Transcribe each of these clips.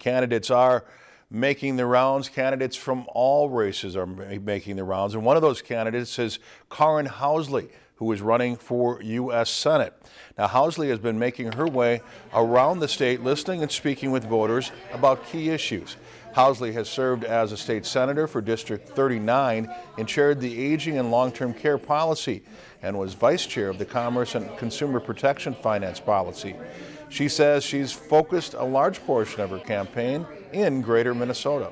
Candidates are making the rounds. Candidates from all races are making the rounds. And one of those candidates is Karin Housley, who is running for U.S. Senate. Now, Housley has been making her way around the state, listening and speaking with voters about key issues. Housley has served as a state senator for District 39 and chaired the Aging and Long-Term Care Policy and was vice chair of the Commerce and Consumer Protection Finance Policy. She says she's focused a large portion of her campaign in Greater Minnesota.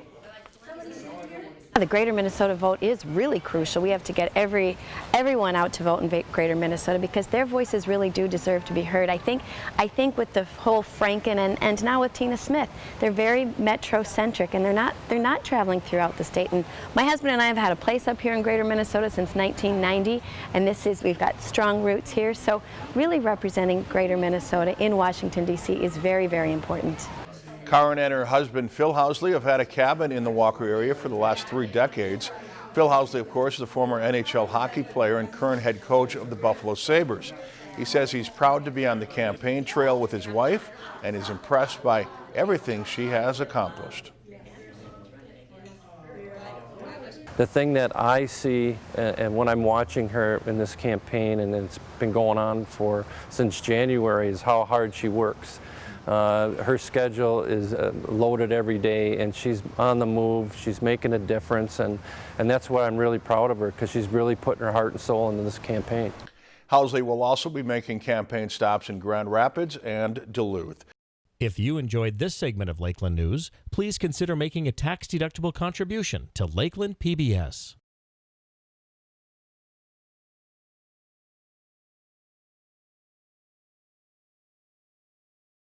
The Greater Minnesota vote is really crucial. We have to get every everyone out to vote in Greater Minnesota because their voices really do deserve to be heard. I think I think with the whole Franken and, and now with Tina Smith, they're very metro-centric and they're not they're not traveling throughout the state. And my husband and I have had a place up here in Greater Minnesota since 1990, and this is we've got strong roots here. So really representing Greater Minnesota in Washington D.C. is very very important. Karin and her husband Phil Housley have had a cabin in the Walker area for the last three decades. Phil Housley, of course, is a former NHL hockey player and current head coach of the Buffalo Sabres. He says he's proud to be on the campaign trail with his wife and is impressed by everything she has accomplished. The thing that I see, and when I'm watching her in this campaign, and it's been going on for since January, is how hard she works. Uh, her schedule is uh, loaded every day and she's on the move, she's making a difference and, and that's what I'm really proud of her because she's really putting her heart and soul into this campaign. Housley will also be making campaign stops in Grand Rapids and Duluth. If you enjoyed this segment of Lakeland News, please consider making a tax-deductible contribution to Lakeland PBS.